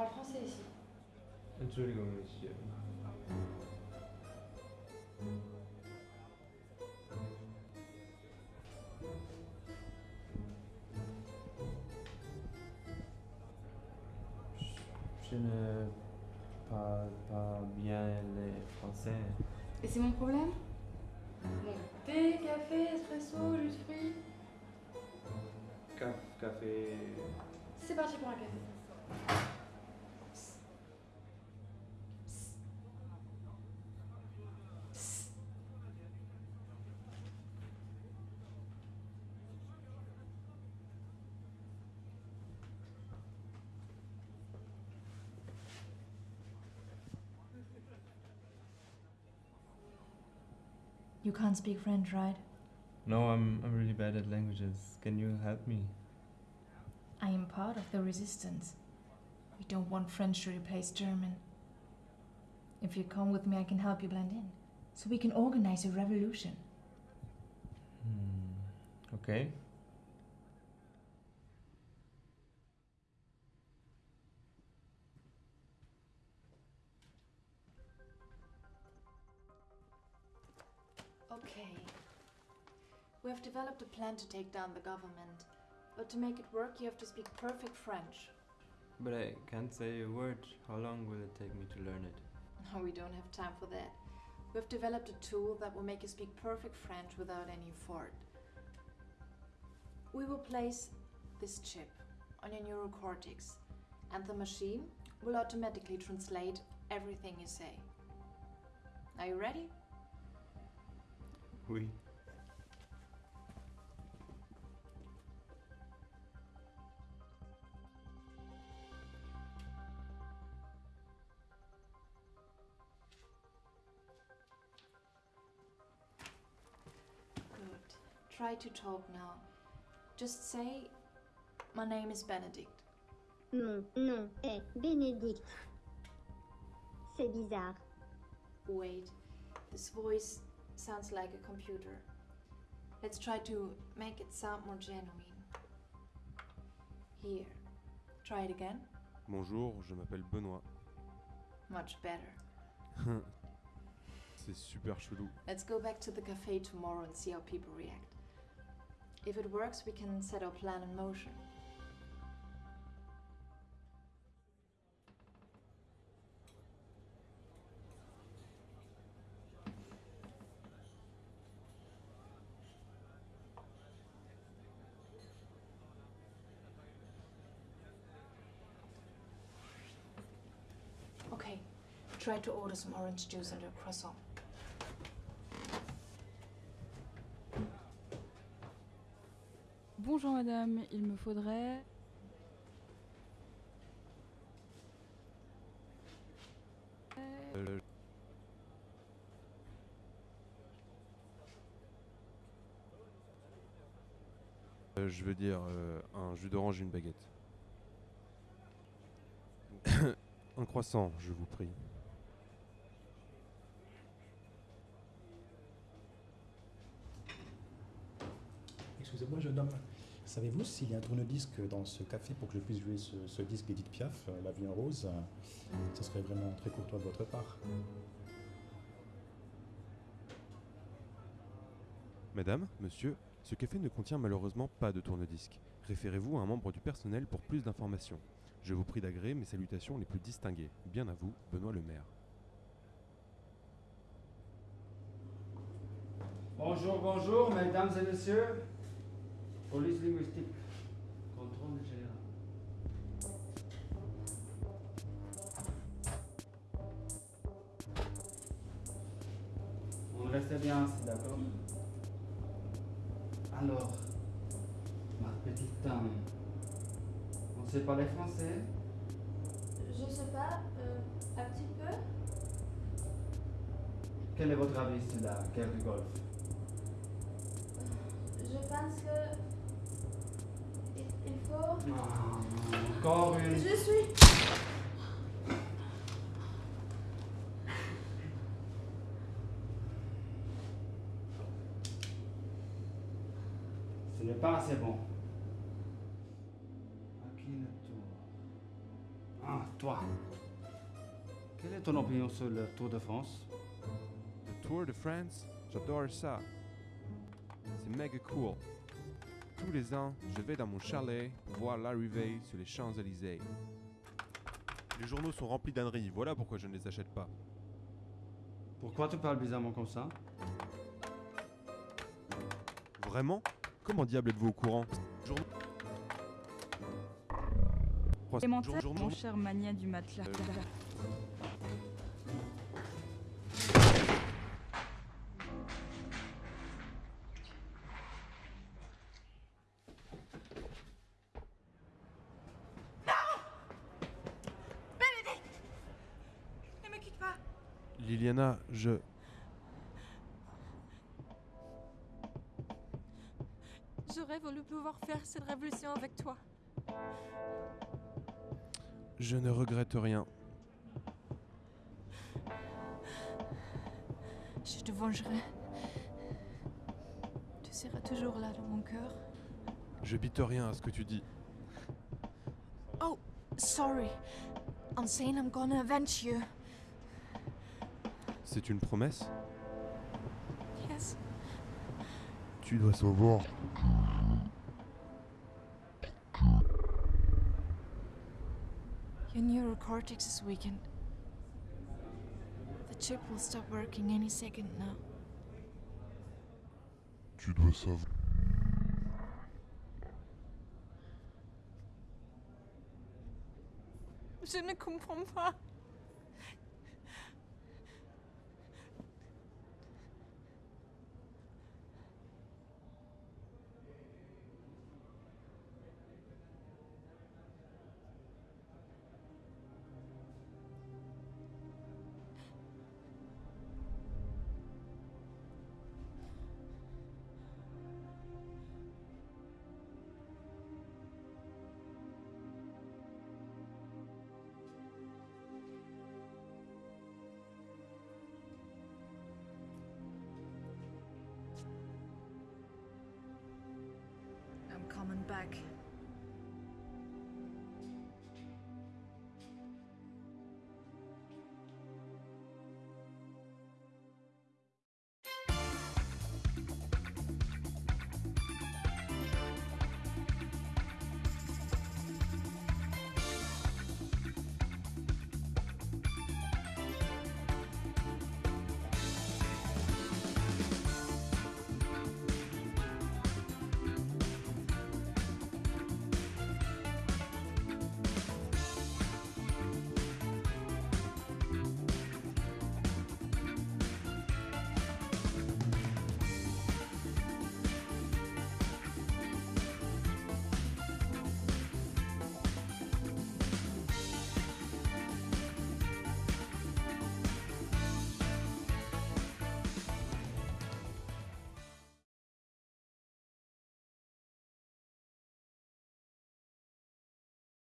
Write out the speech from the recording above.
parle français ici. Entschuldigung, Monsieur. Je ne parle pas bien le français. Et c'est mon problème? Bon, thé, café, espresso, jus de fruits. Ca- café. C'est parti pour un café. You can't speak French, right? No, I'm, I'm really bad at languages. Can you help me? I am part of the resistance. We don't want French to replace German. If you come with me, I can help you blend in. So we can organize a revolution. Hmm. Okay. Okay. We have developed a plan to take down the government. But to make it work, you have to speak perfect French. But I can't say a word. How long will it take me to learn it? No, we don't have time for that. We have developed a tool that will make you speak perfect French without any effort. We will place this chip on your neurocortex, and the machine will automatically translate everything you say. Are you ready? Oui. Try to talk now. Just say, My name is Benedict. Mon nom est Bénédicte. C'est bizarre. Wait, this voice sounds like a computer. Let's try to make it sound more genuine. Here, try it again. Bonjour, je m'appelle Benoît. Much better. C'est super chelou. Let's go back to the cafe tomorrow and see how people react. If it works, we can set our plan in motion. Okay, try to order some orange juice and a croissant. Bonjour madame, il me faudrait... Euh, je veux dire euh, un jus d'orange et une baguette. un croissant, je vous prie. Excusez-moi, jeune homme. Savez-vous s'il y a un tourne-disque dans ce café pour que je puisse jouer ce, ce disque d'Edith Piaf, euh, La vie en rose euh, Ce serait vraiment très courtois de votre part. Madame, monsieur, ce café ne contient malheureusement pas de tourne-disque. Référez-vous à un membre du personnel pour plus d'informations. Je vous prie d'agréer mes salutations les plus distinguées. Bien à vous, Benoît le maire. Bonjour, bonjour, mesdames et messieurs. Police linguistique. Contrôle général. On reste bien assis, d'accord? Alors, ma petite dame, on sait parler français? Je sais pas, euh, un petit peu. Quel est votre avis sur la guerre du Golfe? Je pense que. Encore une. Je suis. Ce n'est pas assez bon. À qui le tour Ah, toi, quelle est ton opinion sur le Tour de France? Le Tour de France, j'adore ça. C'est méga cool. Tous les ans, je vais dans mon chalet pour voir l'arrivée sur les Champs-Élysées. Les journaux sont remplis d'âneries, voilà pourquoi je ne les achète pas. Pourquoi tu parles bizarrement comme ça? Vraiment? Comment diable êtes-vous au courant? Journaux- jour- mon cher mania du matelas. Ne Liliana, je... J'aurais voulu pouvoir faire cette révolution avec toi. Je ne regrette rien. Je te vengerai. Tu seras toujours là dans mon cœur. Je bite rien à ce que tu dis. Oh, sorry. I'm saying I'm gonna avenge you. C'est une promesse Yes. Tu dois savoir. Your neurocortex is weakened. The chip will stop working any second now. Tu dois savoir. Je ne comprends pas. Back.